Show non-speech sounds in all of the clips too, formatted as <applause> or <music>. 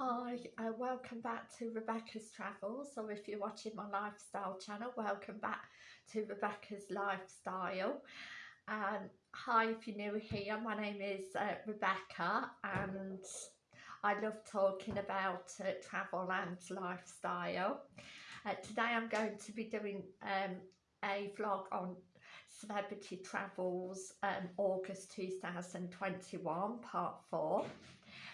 Hi, uh, welcome back to Rebecca's Travels, or if you're watching my lifestyle channel, welcome back to Rebecca's Lifestyle. Um, hi, if you're new here, my name is uh, Rebecca and I love talking about uh, travel and lifestyle. Uh, today I'm going to be doing um, a vlog on Celebrity Travels um, August 2021 part 4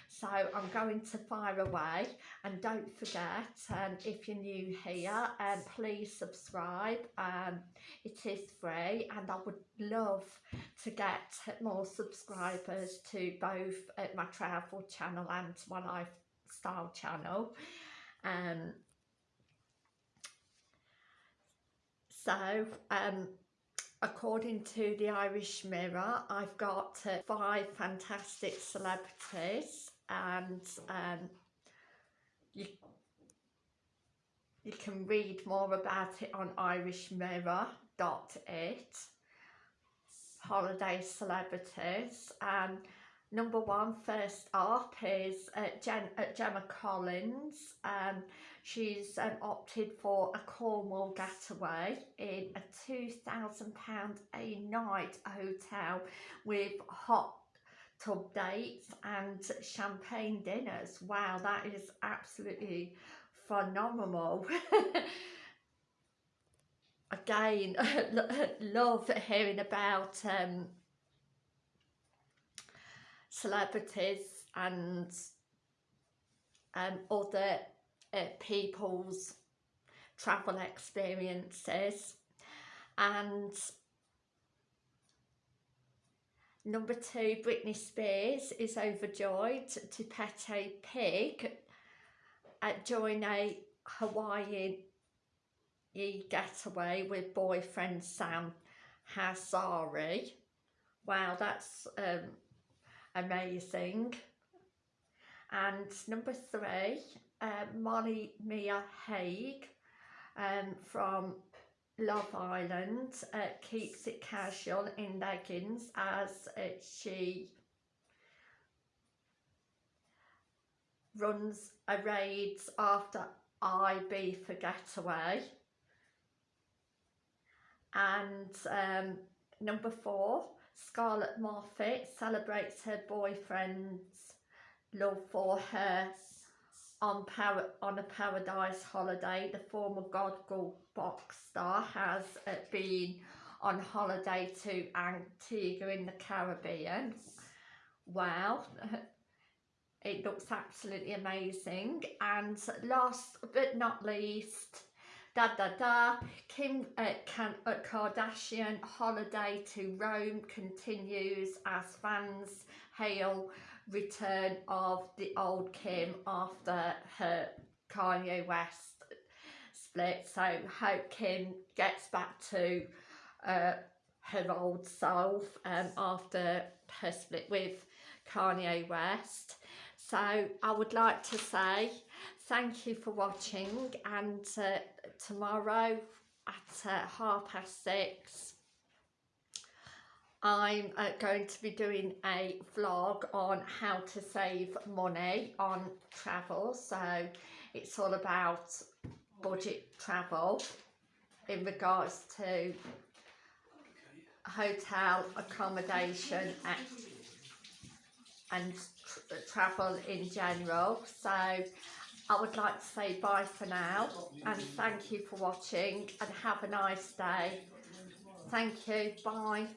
so I'm going to fire away. And don't forget um, if you're new here um, please subscribe. Um, it is free. And I would love to get more subscribers to both uh, my travel channel and my lifestyle channel. Um, so um, according to the Irish Mirror, I've got uh, five fantastic celebrities and um, you, you can read more about it on irishmirror.it holiday celebrities um, number one first up is uh, Jen, uh, Gemma Collins um, she's um, opted for a Cornwall getaway in a £2,000 a night hotel with hot tub dates and champagne dinners. Wow, that is absolutely phenomenal. <laughs> Again, <laughs> love hearing about um, celebrities and um, other uh, people's travel experiences and Number two, Britney Spears is overjoyed to pet a pig at join a Hawaiian getaway with boyfriend Sam Asghari. Wow, that's um, amazing. And number three, uh, Molly Mia Hague um, from Love Island uh, keeps it casual in leggings as uh, she runs a raids after Ibiza getaway. And um, number four, Scarlett Moffatt celebrates her boyfriend's love for her on, Par on a paradise holiday. The former God Gold box star has uh, been on holiday to Antigua in the Caribbean. Wow, <laughs> it looks absolutely amazing. And last but not least, da da da, Kim uh, uh, Kardashian holiday to Rome continues as fans hail return of the old Kim after her Kanye West split. So hope Kim gets back to uh, her old self um, after her split with Kanye West. So I would like to say thank you for watching and uh, tomorrow at uh, half past six I'm uh, going to be doing a vlog on how to save money on travel. So it's all about budget travel in regards to hotel accommodation and, and tra travel in general. So I would like to say bye for now and thank you for watching and have a nice day. Thank you. Bye